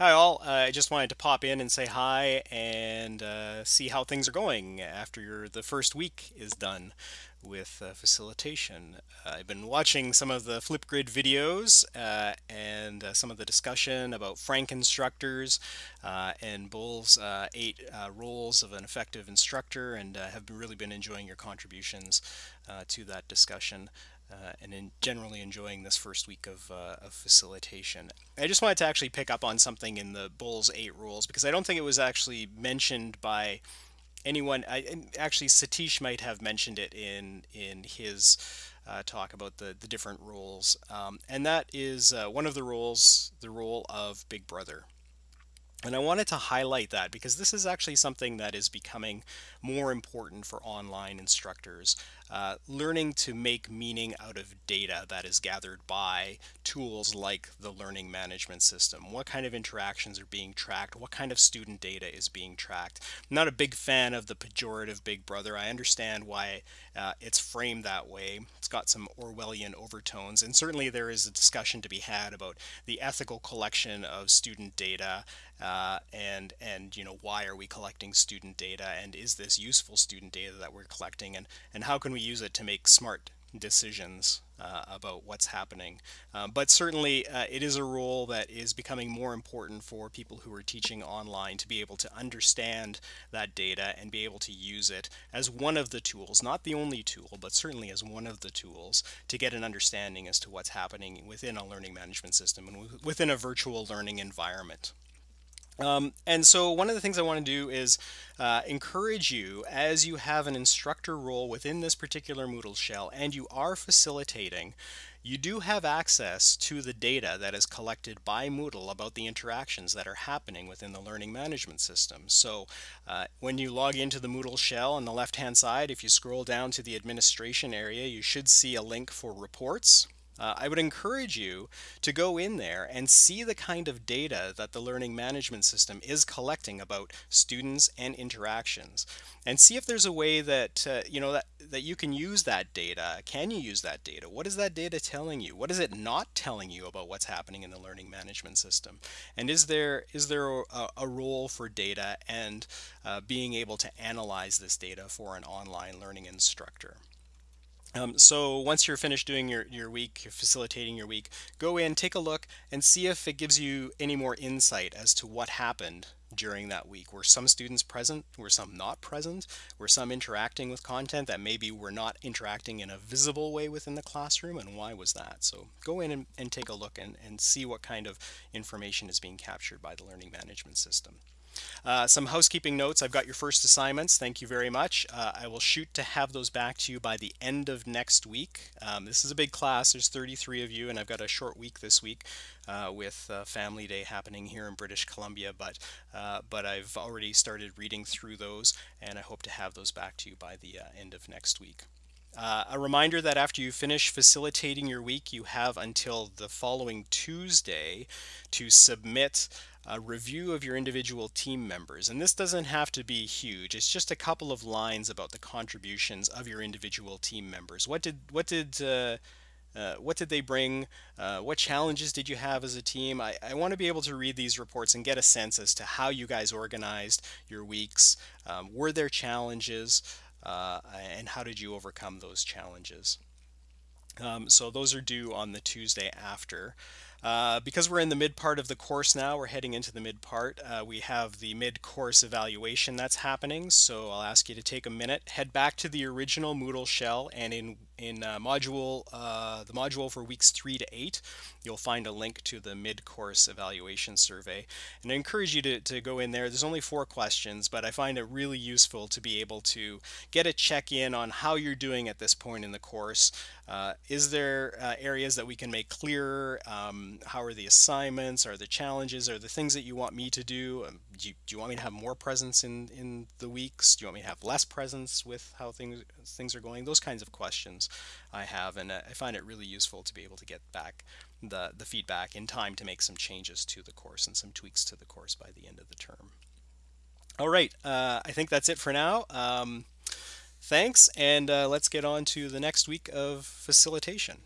Hi all, uh, I just wanted to pop in and say hi and uh, see how things are going after your, the first week is done with uh, facilitation. I've been watching some of the Flipgrid videos uh, and uh, some of the discussion about Frank instructors uh, and Bull's eight roles of an effective instructor and have really been enjoying your contributions to that discussion uh, and in generally enjoying this first week of, uh, of, facilitation. I just wanted to actually pick up on something in the Bulls 8 rules because I don't think it was actually mentioned by anyone. I, actually, Satish might have mentioned it in, in his uh, talk about the, the different rules. Um, and that is uh, one of the rules, the role of Big Brother. And I wanted to highlight that because this is actually something that is becoming more important for online instructors. Uh, learning to make meaning out of data that is gathered by tools like the learning management system. What kind of interactions are being tracked? What kind of student data is being tracked? I'm not a big fan of the pejorative big brother. I understand why uh, it's framed that way. It's got some Orwellian overtones, and certainly there is a discussion to be had about the ethical collection of student data uh, and and you know why are we collecting student data and is this useful student data that we're collecting and and how can we use it to make smart decisions uh, about what's happening. Uh, but certainly uh, it is a role that is becoming more important for people who are teaching online to be able to understand that data and be able to use it as one of the tools, not the only tool, but certainly as one of the tools to get an understanding as to what's happening within a learning management system and within a virtual learning environment. Um, and so one of the things I want to do is uh, encourage you as you have an instructor role within this particular Moodle shell and you are facilitating, you do have access to the data that is collected by Moodle about the interactions that are happening within the learning management system. So uh, when you log into the Moodle shell on the left hand side, if you scroll down to the administration area, you should see a link for reports uh, I would encourage you to go in there and see the kind of data that the learning management system is collecting about students and interactions and see if there's a way that uh, you know that that you can use that data. Can you use that data? What is that data telling you? What is it not telling you about what's happening in the learning management system? And is there is there a, a role for data and uh, being able to analyze this data for an online learning instructor um, so once you're finished doing your, your week, you're facilitating your week, go in, take a look, and see if it gives you any more insight as to what happened during that week. Were some students present? Were some not present? Were some interacting with content that maybe were not interacting in a visible way within the classroom? And why was that? So go in and, and take a look and, and see what kind of information is being captured by the learning management system. Uh, some housekeeping notes. I've got your first assignments. Thank you very much. Uh, I will shoot to have those back to you by the end of next week. Um, this is a big class. There's 33 of you, and I've got a short week this week uh, with uh, Family Day happening here in British Columbia. But uh, but I've already started reading through those, and I hope to have those back to you by the uh, end of next week. Uh, a reminder that after you finish facilitating your week, you have until the following Tuesday to submit a review of your individual team members. And this doesn't have to be huge. It's just a couple of lines about the contributions of your individual team members. What did what did uh, uh, what did they bring? Uh, what challenges did you have as a team? I, I want to be able to read these reports and get a sense as to how you guys organized your weeks. Um, were there challenges? Uh, and how did you overcome those challenges? Um, so those are due on the Tuesday after. Uh, because we're in the mid part of the course now, we're heading into the mid part, uh, we have the mid-course evaluation that's happening. So I'll ask you to take a minute, head back to the original Moodle shell, and in in uh, module uh, the module for weeks three to eight, you'll find a link to the mid-course evaluation survey. And I encourage you to, to go in there. There's only four questions, but I find it really useful to be able to get a check-in on how you're doing at this point in the course. Uh, is there areas that we can make clearer? Um, how are the assignments? Are the challenges? Are the things that you want me to do? Um, do, you, do you want me to have more presence in, in the weeks? Do you want me to have less presence with how things things are going? Those kinds of questions I have, and uh, I find it really useful to be able to get back the, the feedback in time to make some changes to the course and some tweaks to the course by the end of the term. All right, uh, I think that's it for now. Um, thanks, and uh, let's get on to the next week of facilitation.